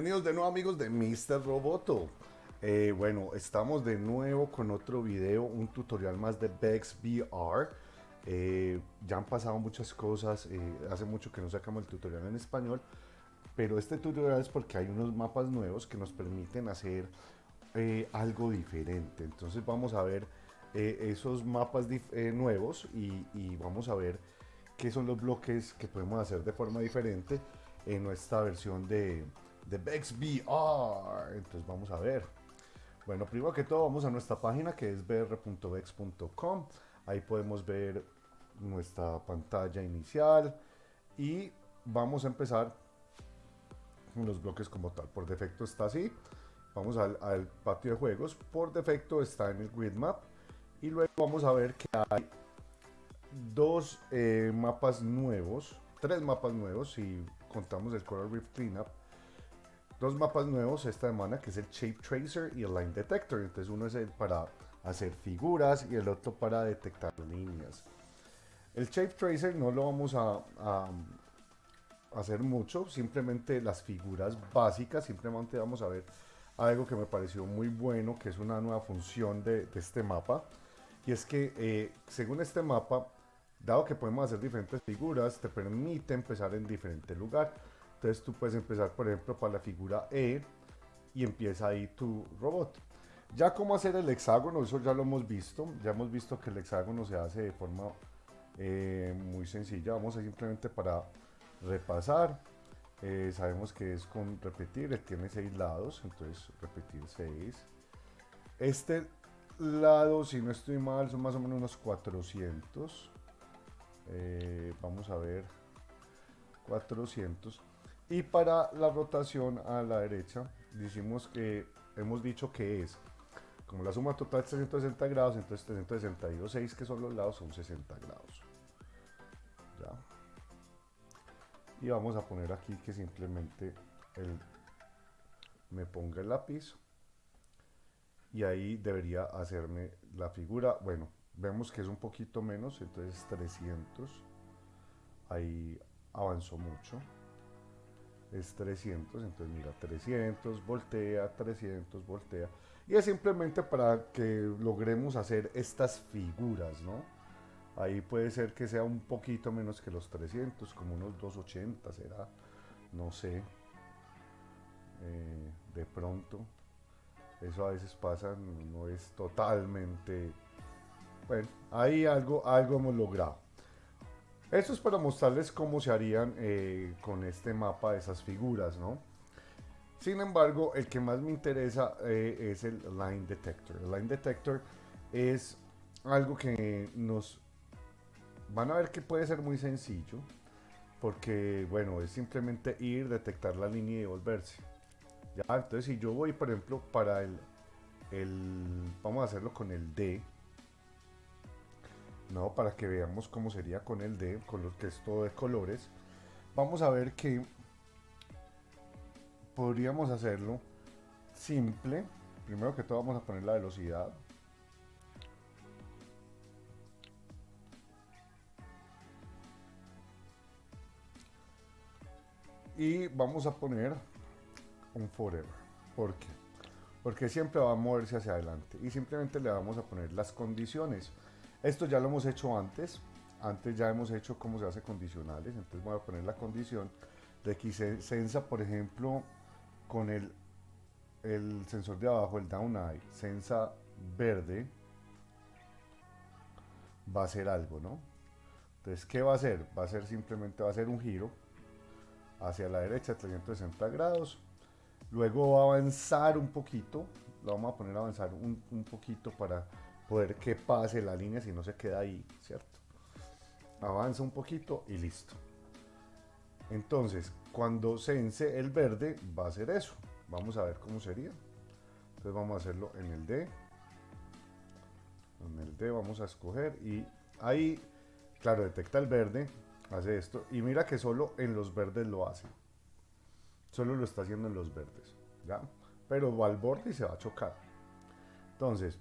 Bienvenidos de nuevo amigos de Mr. Roboto. Eh, bueno, estamos de nuevo con otro video, un tutorial más de Vex VR. Eh, ya han pasado muchas cosas, eh, hace mucho que no sacamos el tutorial en español, pero este tutorial es porque hay unos mapas nuevos que nos permiten hacer algo diferente. Entonces vamos a ver esos mapas nuevos y vamos a ver qué son los bloques que podemos hacer de forma diferente en nuestra versión de, de Vex VR. Entonces vamos a ver. Bueno, primero que todo vamos a nuestra página que es br.vex.com. Ahí podemos ver nuestra pantalla inicial y vamos a empezar con los bloques como tal. Por defecto está así. Vamos al, patio de juegos. Por defecto está en el grid map. Y luego vamos a ver que hay dos eh, mapas nuevos, tres mapas nuevos si contamos el Coral Reef Cleanup dos mapas nuevos esta semana, que es el Shape Tracer y el Line Detector. Entonces uno es el para hacer figuras y el otro para detectar líneas. El Shape Tracer no lo vamos a, hacer mucho, simplemente las figuras básicas, simplemente vamos a ver algo que me pareció muy bueno, que es una nueva función de, este mapa. Y es que eh, según este mapa, dado que podemos hacer diferentes figuras, te permite empezar en diferente lugar. Entonces tú puedes empezar, por ejemplo, para la figura E y empieza ahí tu robot. Ya cómo hacer el hexágono, eso ya lo hemos visto. Ya hemos visto que el hexágono se hace de forma eh, muy sencilla. Vamos a simplemente para repasar. Eh, sabemos que es con repetir, tiene seis lados, entonces repetir 6. Este lado, si no estoy mal, son más o menos unos 400. Eh, vamos a ver, 400. Y para la rotación a la derecha, decimos que hemos dicho que es, como la suma total es 360 grados, entonces 362, 6 que son los lados son 60 grados. Ya. Y vamos a poner aquí que simplemente el, me ponga el lápiz y ahí debería hacerme la figura. Bueno, vemos que es un poquito menos, entonces 300. Ahí avanzó mucho es 300, entonces mira 300, voltea, 300, voltea. Y es simplemente para que logremos hacer estas figuras, ¿no? Ahí puede ser que sea un poquito menos que los 300, como unos 280 será, no sé. Eh, de pronto, eso a veces pasa, no es totalmente... Bueno, ahí algo, algo hemos logrado. Esto es para mostrarles cómo se harían eh, con este mapa esas figuras, ¿no? Sin embargo, el que más me interesa eh, es el Line Detector. El Line Detector es algo que nos van a ver que puede ser muy sencillo, porque bueno, es simplemente ir, detectar la línea y devolverse. Ya, entonces si yo voy, por ejemplo, para el, el vamos a hacerlo con el D, ¿no? Para que veamos cómo sería con el D, con lo que es todo de colores. Vamos a ver que podríamos hacerlo simple. Primero que todo vamos a poner la velocidad. Y vamos a poner un forever. ¿Por qué? Porque siempre va a moverse hacia adelante. Y simplemente le vamos a poner las condiciones. Esto ya lo hemos hecho antes. Antes ya hemos hecho cómo se hace condicionales. Entonces voy a poner la condición de que sensa, por ejemplo, con el, el sensor de abajo, el down eye, sensa verde, va a hacer algo, ¿no? Entonces, ¿qué va a hacer? Va a ser simplemente, va a hacer un giro hacia la derecha, 360 grados. Luego va a avanzar un poquito, lo vamos a poner a avanzar un, un poquito para poder que pase la línea si no se queda ahí, ¿cierto? Avanza un poquito y listo. Entonces, cuando sense el verde, va a hacer eso. Vamos a ver cómo sería. Entonces vamos a hacerlo en el D. En el D vamos a escoger y ahí, claro, detecta el verde, hace esto. Y mira que solo en los verdes lo hace. Solo lo está haciendo en los verdes, ¿ya? Pero va al borde y se va a chocar. Entonces,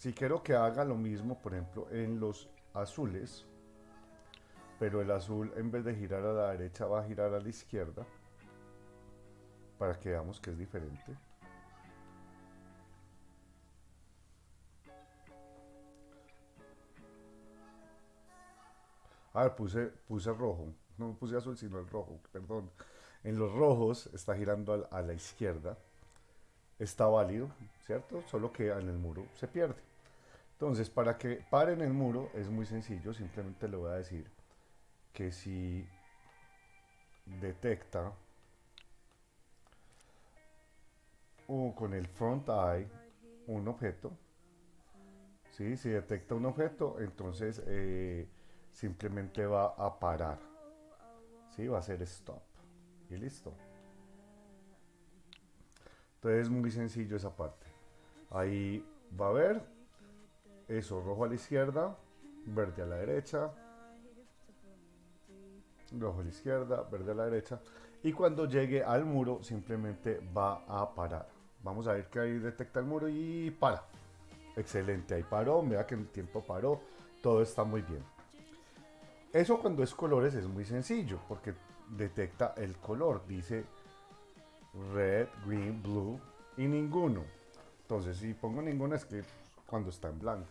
si quiero que haga lo mismo, por ejemplo, en los azules, pero el azul en vez de girar a la derecha va a girar a la izquierda, para que veamos que es diferente. A ver, puse, puse rojo, no puse azul sino el rojo, perdón. En los rojos está girando a la izquierda, está válido, ¿cierto? Solo que en el muro se pierde. Entonces, para que pare en el muro es muy sencillo, simplemente le voy a decir que si detecta o con el front eye un objeto, ¿sí? si detecta un objeto, entonces eh, simplemente va a parar, ¿sí? va a hacer stop y listo. Entonces es muy sencillo esa parte. Ahí va a ver eso, rojo a la izquierda, verde a la derecha, rojo a la izquierda, verde a la derecha. Y cuando llegue al muro simplemente va a parar. Vamos a ver que ahí detecta el muro y para. Excelente, ahí paró, vea que el tiempo paró, todo está muy bien. Eso cuando es colores es muy sencillo porque detecta el color, dice red, green, blue y ninguno. Entonces si pongo ninguno es que cuando está en blanco.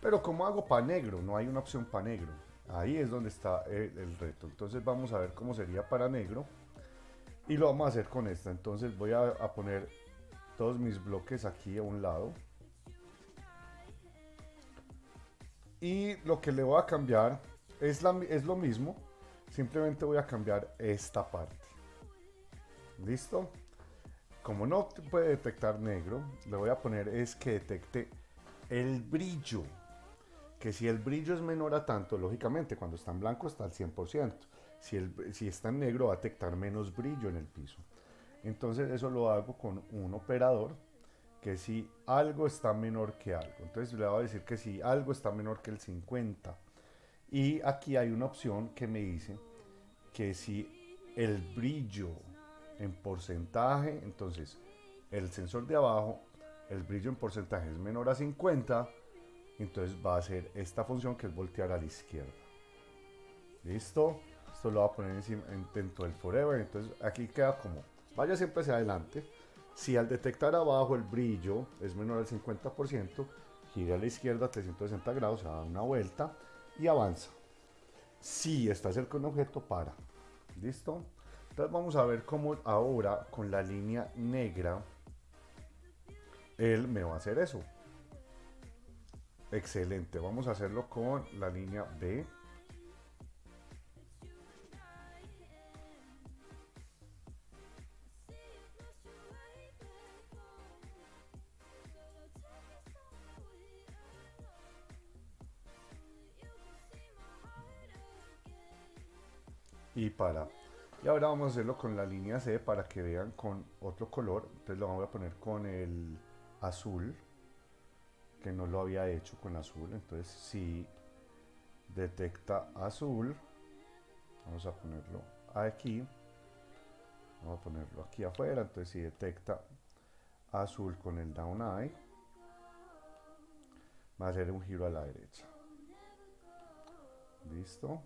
Pero como hago para negro, no hay una opción para negro. Ahí es donde está el, reto. Entonces vamos a ver cómo sería para negro. Y lo vamos a hacer con esta. Entonces voy a, poner todos mis bloques aquí a un lado. Y lo que le voy a cambiar es lo mismo. Simplemente voy a cambiar esta parte. ¿Listo? Como no puede detectar negro, le voy a poner es que detecte el brillo que si el brillo es menor a tanto, lógicamente cuando está en blanco está al 100%. Si, el, si está en negro va a detectar menos brillo en el piso. Entonces eso lo hago con un operador que si algo está menor que algo. Entonces le voy a decir que si algo está menor que el 50. Y aquí hay una opción que me dice que si el brillo en porcentaje, entonces el sensor de abajo, el brillo en porcentaje es menor a 50, entonces va a hacer esta función que es voltear a la izquierda. ¿Listo? Esto lo voy a poner encima, dentro del forever, entonces aquí queda como, vaya siempre hacia adelante. Si al detectar abajo el brillo es menor al 50%, gira a la izquierda 360 grados, da una vuelta y avanza. Si está cerca de un objeto, para. ¿Listo? Entonces vamos a ver cómo ahora con la línea negra él me va a hacer eso. Excelente, vamos a hacerlo con la línea B. y para y ahora vamos a hacerlo con la línea C para que vean con otro color. Entonces lo vamos a poner con el azul que no lo había hecho con azul. Entonces si detecta azul vamos a ponerlo aquí. Vamos a ponerlo aquí afuera. Entonces si detecta azul con el down eye va a hacer un giro a la derecha. Listo.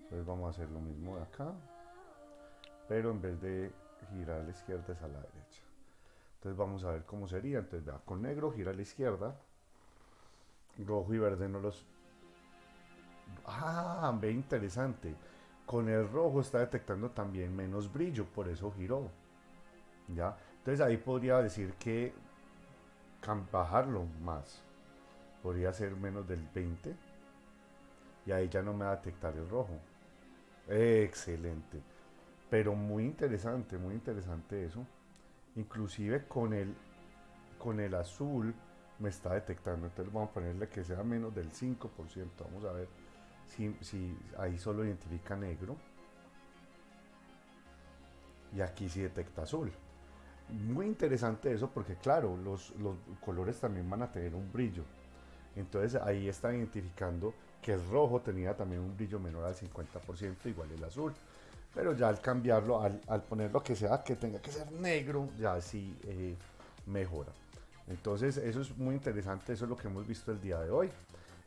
Entonces vamos a hacer lo mismo de acá pero en vez de girar a la izquierda es a la derecha entonces vamos a ver cómo sería. Entonces vea, con negro gira a la izquierda. Rojo y verde no los... Ah, ve interesante. Con el rojo está detectando también menos brillo, por eso giró. ¿Ya? Entonces ahí podría decir que bajarlo más. Podría ser menos del 20. Y ahí ya no me va a detectar el rojo. Excelente. Pero muy interesante, muy interesante eso. Inclusive con el, con el azul me está detectando, entonces vamos a ponerle que sea menos del 5%, vamos a ver si, si ahí solo identifica negro. Y aquí sí detecta azul. Muy interesante eso porque claro, los, los colores también van a tener un brillo. Entonces ahí está identificando que el rojo tenía también un brillo menor al 50%, igual el azul pero ya al cambiarlo, al, poner lo que sea que tenga que ser negro, ya sí eh, mejora. Entonces eso es muy interesante, eso es lo que hemos visto el día de hoy.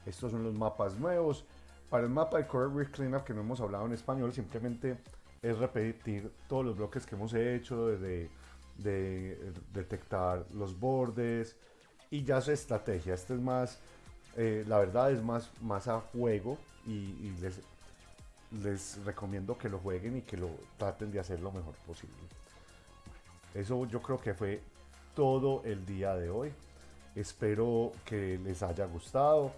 Estos son los mapas nuevos. Para el mapa de Core Cleanup que no hemos hablado en español, simplemente es repetir todos los bloques que hemos hecho, de, de detectar los bordes y ya su estrategia. Este es más, eh, la verdad es más, más a juego y, les, les recomiendo que lo jueguen y que lo traten de hacer lo mejor posible. Eso yo creo que fue todo el día de hoy. Espero que les haya gustado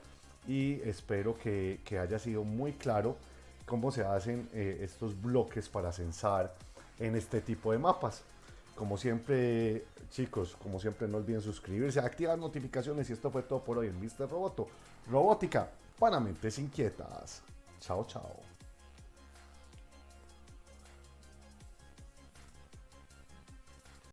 y espero que, haya sido muy claro cómo se hacen eh, estos bloques para censar en este tipo de mapas. Como siempre, chicos, como siempre no olviden suscribirse, activar notificaciones y esto fue todo por hoy en Mr. Roboto. Robótica para mentes inquietas. Chao, chao.